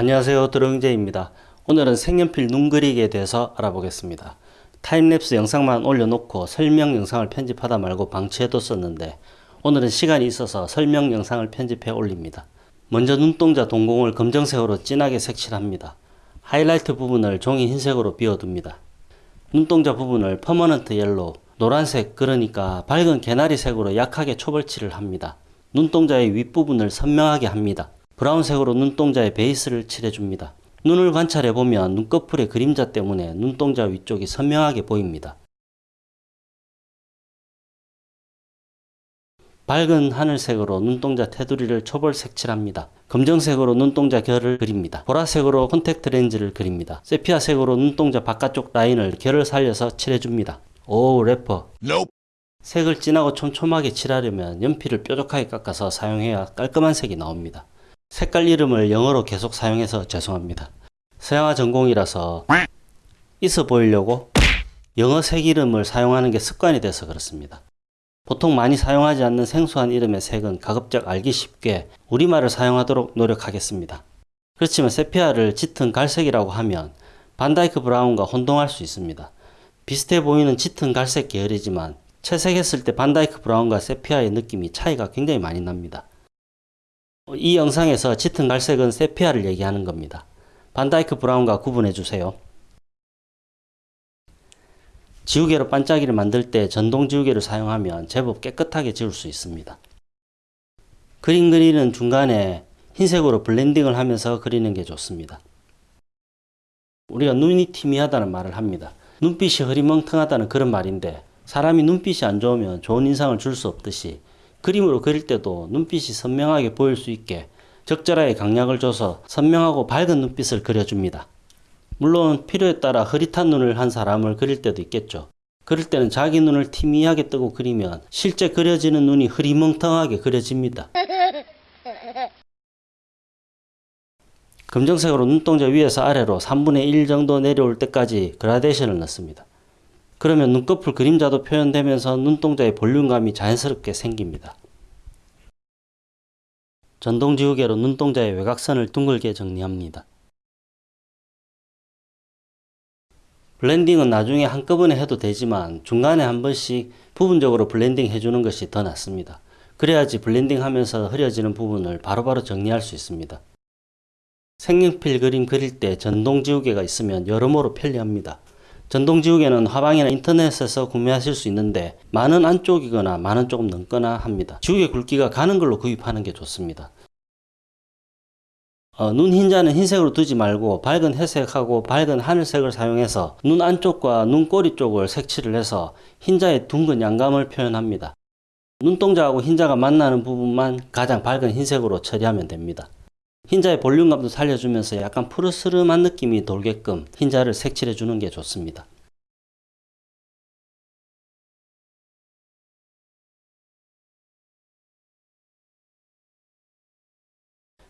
안녕하세요 드렁제입니다. 오늘은 색연필 눈 그리기에 대해서 알아보겠습니다. time lapse 영상만 올려놓고 설명 영상을 편집하다 말고 방치해뒀었는데 오늘은 시간이 있어서 설명 영상을 편집해 올립니다. 먼저 눈동자 동공을 검정색으로 진하게 색칠합니다. 하이라이트 부분을 종이 흰색으로 비워둡니다. 눈동자 부분을 permanent yellow, 노란색 그러니까 밝은 개나리색으로 약하게 초벌칠을 합니다. 눈동자의 윗부분을 선명하게 합니다. 브라운색으로 눈동자의 베이스를 칠해줍니다. 눈을 관찰해보면 눈꺼풀의 그림자 때문에 눈동자 위쪽이 선명하게 보입니다. 밝은 하늘색으로 눈동자 테두리를 초벌 색칠합니다. 검정색으로 눈동자 결을 그립니다. 보라색으로 콘택트 렌즈를 그립니다. 세피아색으로 눈동자 바깥쪽 라인을 결을 살려서 칠해줍니다. 오 래퍼 Nope. 색을 진하고 촘촘하게 칠하려면 연필을 뾰족하게 깎아서 사용해야 깔끔한 색이 나옵니다. 색깔 이름을 영어로 계속 사용해서 죄송합니다. 서양화 전공이라서 있어 보이려고 영어 색 이름을 사용하는 게 습관이 돼서 그렇습니다. 보통 많이 사용하지 않는 생소한 이름의 색은 가급적 알기 쉽게 우리말을 사용하도록 노력하겠습니다. 그렇지만 세피아를 짙은 갈색이라고 하면 Vandyke brown과 혼동할 수 있습니다. 비슷해 보이는 짙은 갈색 계열이지만 채색했을 때 Vandyke brown과 세피아의 느낌이 차이가 굉장히 많이 납니다. 이 영상에서 짙은 갈색은 세피아를 얘기하는 겁니다. Vandyke brown과 구분해 주세요. 지우개로 반짝이를 만들 때 전동 지우개를 사용하면 제법 깨끗하게 지울 수 있습니다. 그림 그리는 중간에 흰색으로 블렌딩을 하면서 그리는 게 좋습니다. 우리가 눈이 희미하다는 말을 합니다. 눈빛이 흐리멍텅하다는 그런 말인데 사람이 눈빛이 안 좋으면 좋은 인상을 줄 수 없듯이 그림으로 그릴 때도 눈빛이 선명하게 보일 수 있게 적절하게 강약을 줘서 선명하고 밝은 눈빛을 그려줍니다. 물론 필요에 따라 흐릿한 눈을 한 사람을 그릴 때도 있겠죠. 그럴 때는 자기 눈을 티미하게 뜨고 그리면 실제 그려지는 눈이 흐리멍텅하게 그려집니다. 검정색으로 눈동자 위에서 아래로 3분의 1 정도 내려올 때까지 그라데이션을 넣습니다. 그러면 눈꺼풀 그림자도 표현되면서 눈동자의 볼륨감이 자연스럽게 생깁니다. 전동 지우개로 눈동자의 외곽선을 둥글게 정리합니다. 블렌딩은 나중에 한꺼번에 해도 되지만 중간에 한 번씩 부분적으로 블렌딩 해주는 것이 더 낫습니다. 그래야지 블렌딩 하면서 흐려지는 부분을 바로바로 정리할 수 있습니다. 색연필 그림 그릴 때 전동 지우개가 있으면 여러모로 편리합니다. 전동 지우개는 화방이나 인터넷에서 구매하실 수 있는데 만 원 안쪽이거나 만 원 조금 넘거나 합니다. 지우개 굵기가 가는 걸로 구입하는 게 좋습니다. 어, 눈 흰자는 흰색으로 두지 말고 밝은 회색하고 밝은 하늘색을 사용해서 눈 안쪽과 눈꼬리 쪽을 색칠을 해서 흰자의 둥근 양감을 표현합니다. 눈동자하고 흰자가 만나는 부분만 가장 밝은 흰색으로 처리하면 됩니다. 흰자의 볼륨감도 살려주면서 약간 푸르스름한 느낌이 돌게끔 흰자를 색칠해 주는 게 좋습니다.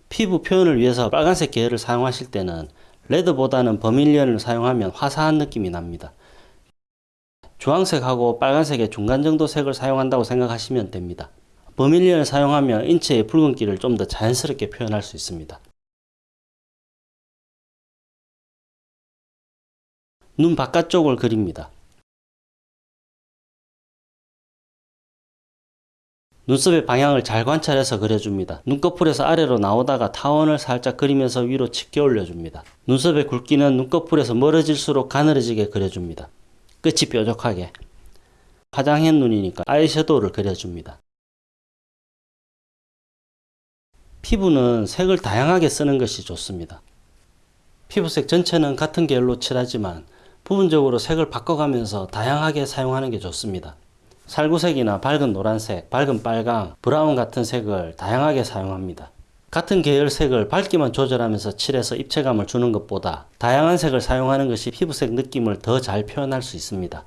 피부 표현을 위해서 빨간색 계열을 사용하실 때는 레드보다는 버밀리언을 사용하면 화사한 느낌이 납니다. 주황색하고 빨간색의 중간 정도 색을 사용한다고 생각하시면 됩니다. 버밀리언을 사용하면 인체의 붉은기를 좀 더 자연스럽게 표현할 수 있습니다. 눈 바깥쪽을 그립니다. 눈썹의 방향을 잘 관찰해서 그려줍니다. 눈꺼풀에서 아래로 나오다가 타원을 살짝 그리면서 위로 치켜 올려줍니다. 눈썹의 굵기는 눈꺼풀에서 멀어질수록 가늘어지게 그려줍니다. 끝이 뾰족하게. 화장한 눈이니까 아이섀도우를 그려줍니다. 피부는 색을 다양하게 쓰는 것이 좋습니다. 피부색 전체는 같은 계열로 칠하지만 부분적으로 색을 바꿔가면서 다양하게 사용하는 게 좋습니다. 살구색이나 밝은 노란색, 밝은 빨강, 브라운 같은 색을 다양하게 사용합니다. 같은 계열 색을 밝기만 조절하면서 칠해서 입체감을 주는 것보다 다양한 색을 사용하는 것이 피부색 느낌을 더 잘 표현할 수 있습니다.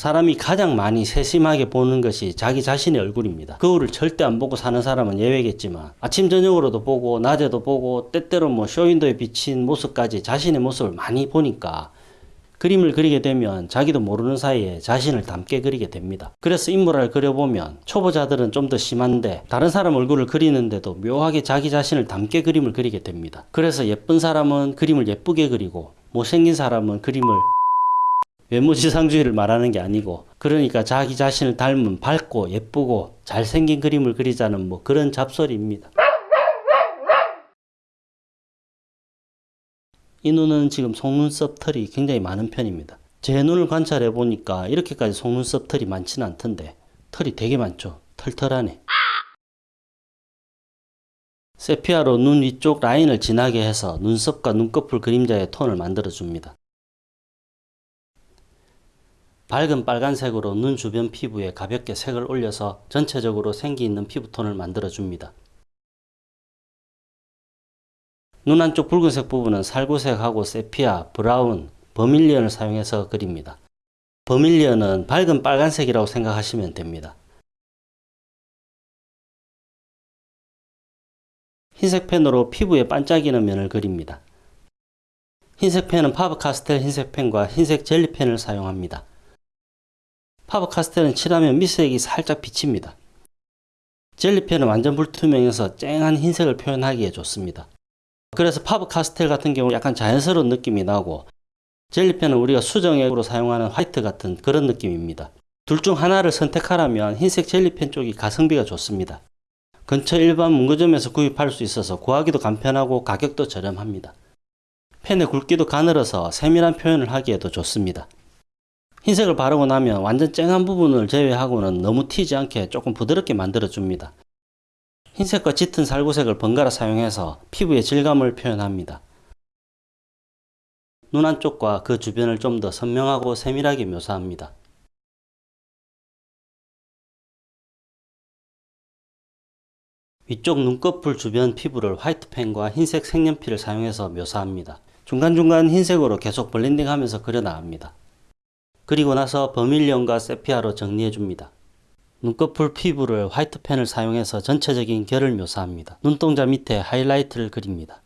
사람이 가장 많이 세심하게 보는 것이 자기 자신의 얼굴입니다. 거울을 절대 안 보고 사는 사람은 예외겠지만 아침 저녁으로도 보고 낮에도 보고 때때로 뭐 쇼윈도에 비친 모습까지 자신의 모습을 많이 보니까 그림을 그리게 되면 자기도 모르는 사이에 자신을 닮게 그리게 됩니다. 그래서 인물을 그려보면 초보자들은 좀 더 심한데 다른 사람 얼굴을 그리는데도 묘하게 자기 자신을 닮게 그림을 그리게 됩니다. 그래서 예쁜 사람은 그림을 예쁘게 그리고 못생긴 사람은 그림을 외모지상주의를 말하는 게 아니고 그러니까 자기 자신을 닮은 밝고 예쁘고 잘생긴 그림을 그리자는 뭐 그런 잡소리입니다. 이 눈은 지금 속눈썹 털이 굉장히 많은 편입니다. 제 눈을 관찰해 보니까 이렇게까지 속눈썹 털이 많지는 않던데 털이 되게 많죠. 털털하네. 세피아로 눈 위쪽 라인을 진하게 해서 눈썹과 눈꺼풀 그림자의 톤을 만들어 줍니다. 밝은 빨간색으로 눈 주변 피부에 가볍게 색을 올려서 전체적으로 생기 있는 피부톤을 만들어 줍니다. 눈 안쪽 붉은색 부분은 살구색하고 세피아, 브라운, 버밀리언을 사용해서 그립니다. 버밀리언은 밝은 빨간색이라고 생각하시면 됩니다. 흰색 펜으로 피부에 반짝이는 면을 그립니다. 흰색 펜은 파버카스텔 흰색 펜과 흰색 젤리 펜을 사용합니다. 파버카스텔은 칠하면 밑색이 살짝 비칩니다. 젤리 펜은 완전 불투명해서 쨍한 흰색을 표현하기에 좋습니다. 그래서 파버카스텔 같은 경우 약간 자연스러운 느낌이 나고 젤리펜은 우리가 수정액으로 사용하는 화이트 같은 그런 느낌입니다. 둘 중 하나를 선택하라면 흰색 젤리펜 쪽이 가성비가 좋습니다. 근처 일반 문구점에서 구입할 수 있어서 구하기도 간편하고 가격도 저렴합니다. 펜의 굵기도 가늘어서 세밀한 표현을 하기에도 좋습니다. 흰색을 바르고 나면 완전 쨍한 부분을 제외하고는 너무 튀지 않게 조금 부드럽게 만들어 줍니다. 흰색과 짙은 살구색을 번갈아 사용해서 피부의 질감을 표현합니다. 눈 안쪽과 그 주변을 좀 더 선명하고 세밀하게 묘사합니다. 위쪽 눈꺼풀 주변 피부를 화이트펜과 흰색 색연필을 사용해서 묘사합니다. 중간중간 흰색으로 계속 블렌딩하면서 그려 나갑니다. 그리고 나서 버밀리언과 세피아로 정리해줍니다. 눈꺼풀 피부를 화이트펜을 사용해서 전체적인 결을 묘사합니다. 눈동자 밑에 하이라이트를 그립니다.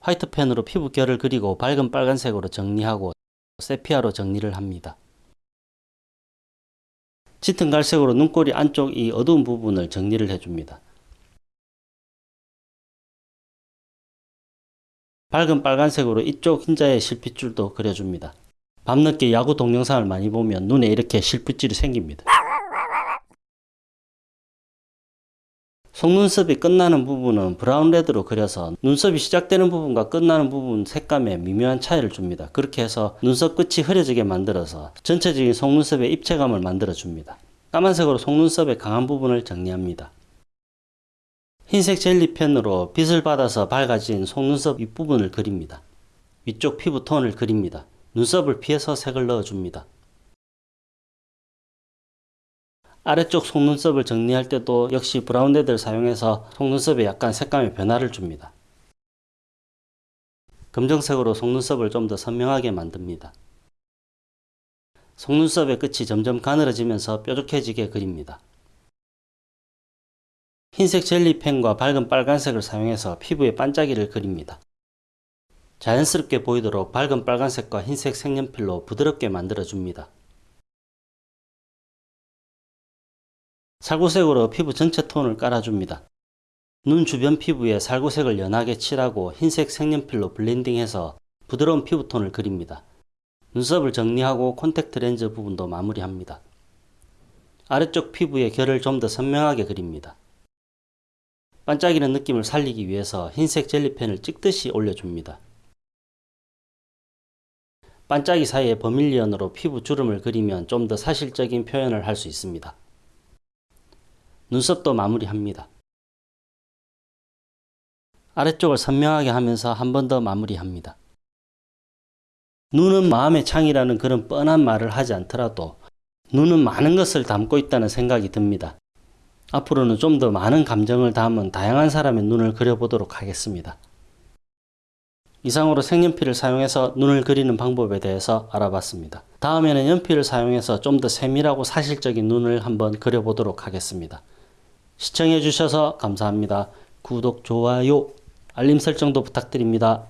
화이트펜으로 피부 결을 그리고 밝은 빨간색으로 정리하고 세피아로 정리를 합니다. 짙은 갈색으로 눈꼬리 안쪽 이 어두운 부분을 정리를 해줍니다. 밝은 빨간색으로 이쪽 흰자의 실핏줄도 그려줍니다. 밤늦게 야구 동영상을 많이 보면 눈에 이렇게 실핏줄이 생깁니다. 속눈썹이 끝나는 부분은 브라운 레드로 그려서 눈썹이 시작되는 부분과 끝나는 부분 색감에 미묘한 차이를 줍니다. 그렇게 해서 눈썹 끝이 흐려지게 만들어서 전체적인 속눈썹의 입체감을 만들어 줍니다. 까만색으로 속눈썹의 강한 부분을 정리합니다. 흰색 젤리펜으로 빛을 받아서 밝아진 속눈썹 윗부분을 그립니다. 위쪽 피부 톤을 그립니다. 눈썹을 피해서 색을 넣어줍니다. 아래쪽 속눈썹을 정리할 때도 역시 브라운 레드를 사용해서 속눈썹에 약간 색감의 변화를 줍니다. 검정색으로 속눈썹을 좀 더 선명하게 만듭니다. 속눈썹의 끝이 점점 가늘어지면서 뾰족해지게 그립니다. 흰색 젤리펜과 밝은 빨간색을 사용해서 피부에 반짝이를 그립니다. 자연스럽게 보이도록 밝은 빨간색과 흰색 색연필로 부드럽게 만들어줍니다. 살구색으로 피부 전체 톤을 깔아줍니다. 눈 주변 피부에 살구색을 연하게 칠하고 흰색 색연필로 블렌딩해서 부드러운 피부톤을 그립니다. 눈썹을 정리하고 콘택트 렌즈 부분도 마무리합니다. 아래쪽 피부의 결을 좀 더 선명하게 그립니다. 반짝이는 느낌을 살리기 위해서 흰색 젤리펜을 찍듯이 올려줍니다. 반짝이 사이에 버밀리언으로 피부 주름을 그리면 좀 더 사실적인 표현을 할 수 있습니다. 눈썹도 마무리합니다. 아래쪽을 선명하게 하면서 한 번 더 마무리합니다. 눈은 마음의 창이라는 그런 뻔한 말을 하지 않더라도 눈은 많은 것을 담고 있다는 생각이 듭니다. 앞으로는 좀 더 많은 감정을 담은 다양한 사람의 눈을 그려보도록 하겠습니다. 이상으로 색연필을 사용해서 눈을 그리는 방법에 대해서 알아봤습니다. 다음에는 연필을 사용해서 좀 더 세밀하고 사실적인 눈을 한번 그려보도록 하겠습니다. 시청해 주셔서 감사합니다. 구독, 좋아요, 알림 설정도 부탁드립니다.